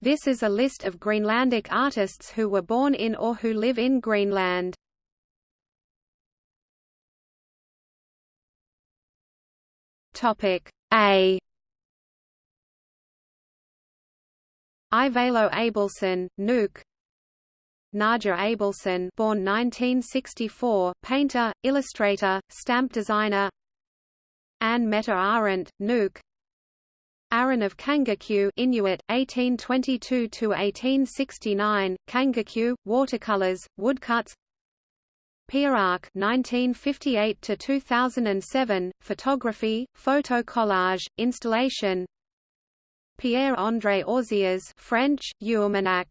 This is a list of Greenlandic artists who were born in or who live in Greenland. Topic A. Ivalo Abelson, Nuuk. Naja Abelson born 1964, painter, illustrator, stamp designer. Anne Meta Arendt, Nuuk Aaron of Kangakoo Inuit 1822 to 1869 Kangakoo watercolors woodcuts. Pia Arke 1958–2007, photography photo collage installation. Pierre-André Auziers French Uummannaq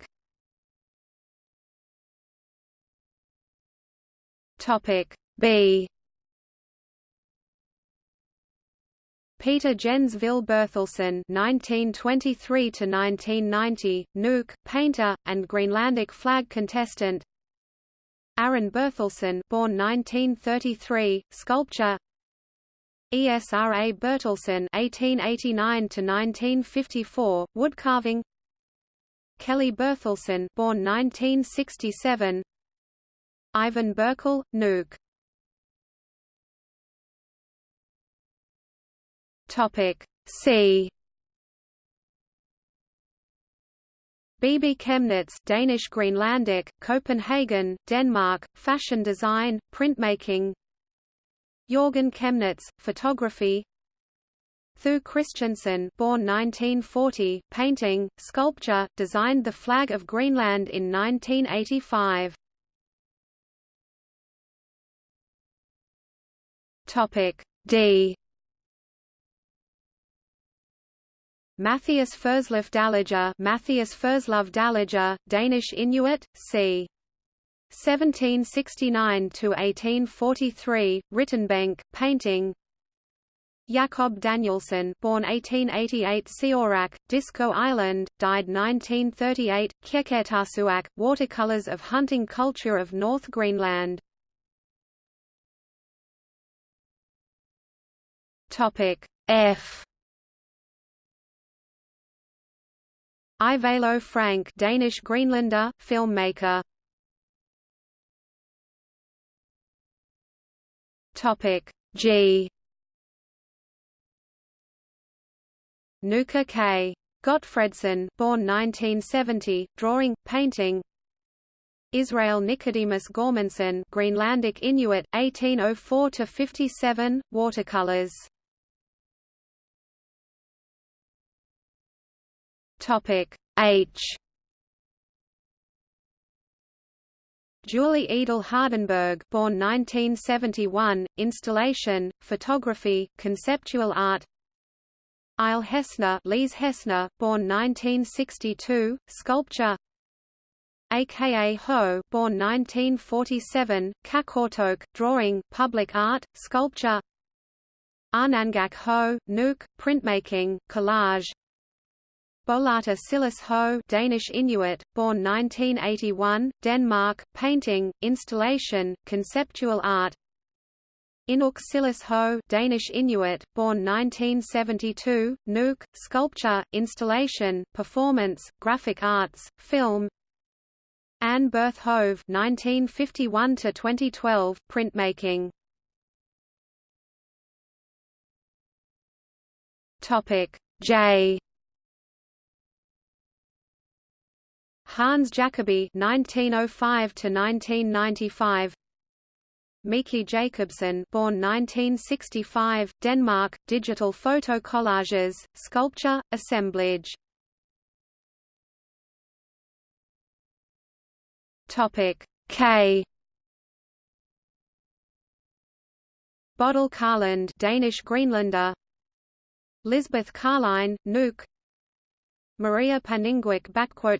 Topic B Peter Jensville Berthelsen (1923–1990), Nuuk, painter and Greenlandic flag contestant. Aaron Berthelsen, born 1933, sculpture. Esra Bertelsen (1889–1954), woodcarving. Kelly Berthelsen, born 1967. Ivan Berkel, Nuuk. Topic C. Bibi Chemnitz Danish Greenlandic, Copenhagen, Denmark, fashion design, printmaking Jorgen Chemnitz, photography Thue Christiansen born 1940, painting, sculpture, designed the flag of Greenland in 1985. Topic D Matthias Fersløf Dalager Matthias Ferslov Dalager, Danish Inuit, c. 1769–1843, Rittenbank, painting. Jakob Danielsen born 1888 Seorak, Disko Island, died 1938, Qeqertarsuaq, watercolors of hunting culture of North Greenland. F Ivalo Frank Danish Greenlander, filmmaker. Topic G. Nuka K. Godtfredsen, born 1970, drawing, painting. Israel Nicodemus Gormanson, Greenlandic Inuit, 1804 to 57, watercolors. Topic H. Julie Edel Hardenberg born 1971, installation, photography, conceptual art. Isle Hessner Lise Hessner, born 1962, sculpture. Aka Ho, born 1947, Qaqortoq, drawing, public art, sculpture. Arnangak Ho, Nuuk, printmaking, collage Bolata Silas Ho Danish Inuit, born 1981, Denmark, painting, installation, conceptual art. Inuk Silas Ho Danish Inuit, born 1972, Nuuk, sculpture, installation, performance, graphic arts, film. Anne Berth Hove 1951–2012, printmaking. J Hans Jacobi (1905–1995), Miki Jacobsen, born 1965, Denmark, digital photo collages, sculpture, assemblage. Topic K. Bodil Karland, Danish Greenlander. Lisbeth Karline, Nuuk, Maria Paninguik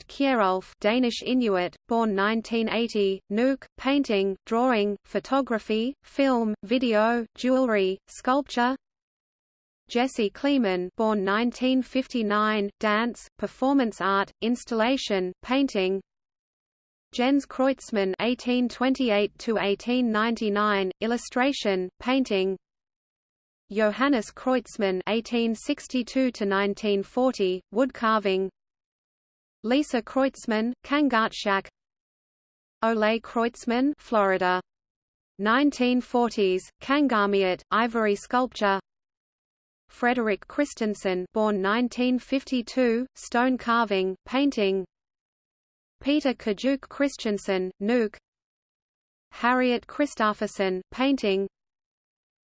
Kierulf Danish Inuit, born 1980, Nuuk, painting, drawing, photography, film, video, jewelry, sculpture. Jesse Kleemann born 1959, dance, performance art, installation, painting. Jens Kreutzmann (1828–1899), illustration, painting Johannes Kreutzmann (1862–1940), woodcarving. Lisa Kreutzmann, Kangatshak Ole Kreutzmann Florida. 1940s, Kangaamiut, ivory sculpture. Frederick Christensen born 1952, stone carving, painting. Peter Kajuk Christensen, Nuuk Harriet Christopherson, painting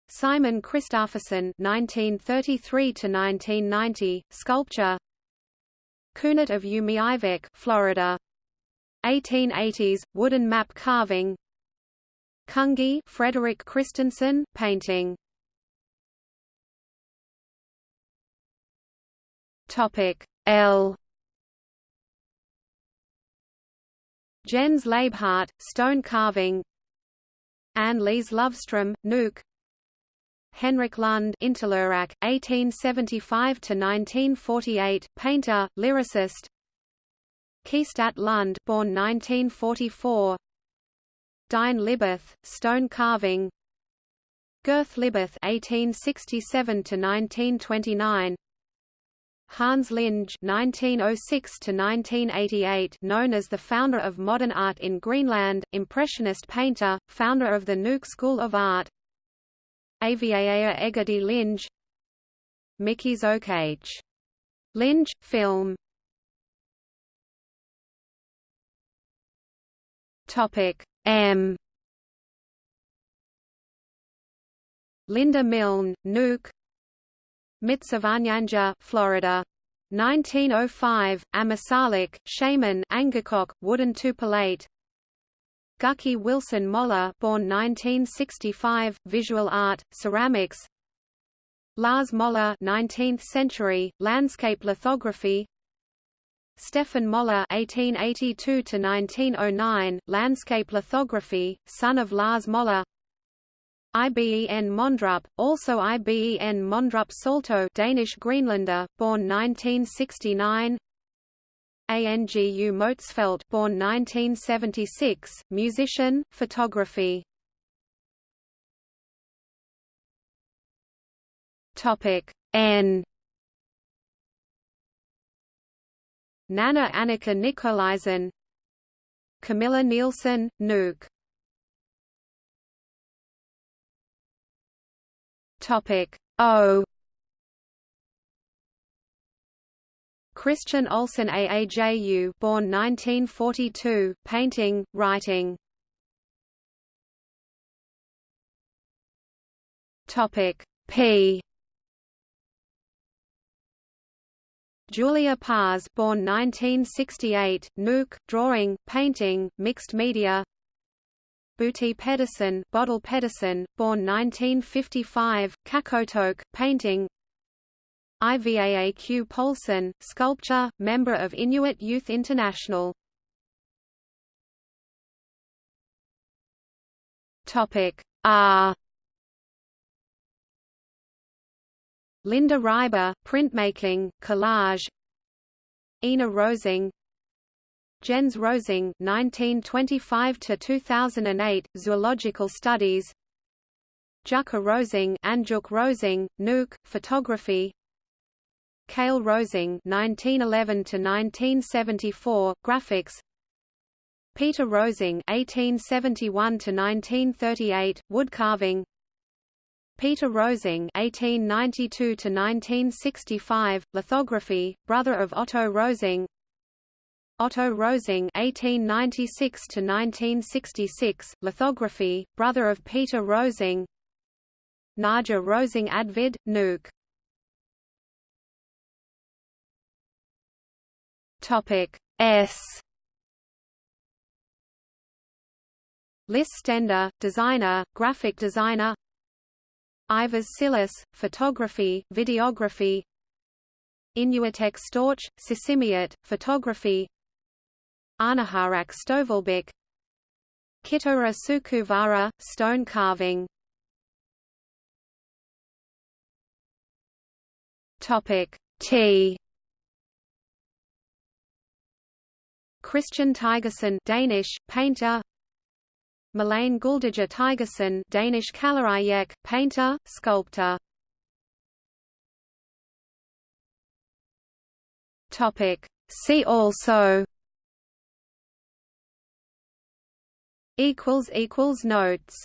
Simon Christopherson (1933–1990), sculpture. Kunert of Umiivik, Florida. 1880s wooden map carving. Kungi Frederick Christensen, painting. Topic L. Jens Leibhardt, stone carving. Anne Lise Lovestrom, Nuuk. Henrik Lund Interlurak, 1875–1948, painter, lyricist. Keestat Lund born 1944 Dine Libeth, stone carving. Girth Libeth 1867–1929 Hans Lynge (1906–1988), known as the founder of modern art in Greenland, impressionist painter, founder of the Nuuk School of Art. Aviaea Egedi Lynge Mickey's Okh. Lynge, film. Topic M. Linda Milne, Nuuk Mitsavanyanja, Florida. 1905, Ammassalik, Shaman Angakok, wooden tupolate Gucky Wilson Moller born 1965, visual art, ceramics Lars Moller 19th century, landscape lithography Stefan Moller 1882 to 1909, landscape lithography, son of Lars Moller. IBEN Mondrup, also IBEN Mondrup Salto, Danish Greenlander, born 1969. Angu Motzfeldt born 1976, musician, photography. Topic N. Nana Annika Nikolaisen. Camilla Nielsen, Nuuk Topic O Christian Olsen AAJU born 1942, painting, writing. Topic P Julia Paz born 1968, Nuuk, drawing, painting, mixed media Booty Pedersen, Bodil Pedersen, born 1955, Qaqortoq, painting Ivaaq Polson, sculpture, member of Inuit Youth International. Topic R. Linda Reiber, printmaking, collage. Ina Rosing, Jens Rosing, 1925 to 2008, zoological studies. Jukka Rosing, Anjuk Rosing, Nuuk, photography. Kale Rosing 1911 to 1974 graphics. Peter Rosing 1871 to 1938 woodcarving. Peter Rosing 1892 to 1965 lithography brother of Otto Rosing. Otto Rosing 1896 to 1966 lithography brother of Peter Rosing. Naja Rosing Advid Nuuk Topic S. Lis Stender, designer, graphic designer. Ivers Silas, photography, videography. Inuitek Storch, Sisimiut, photography. Anaharak Stovelbik Kitora Sukuvara, stone carving. Topic T Christian Tigerson Danish painter. Malene Guldager Tigerson Danish Kalerajek painter sculptor. Topic. See also. Equals equals Notes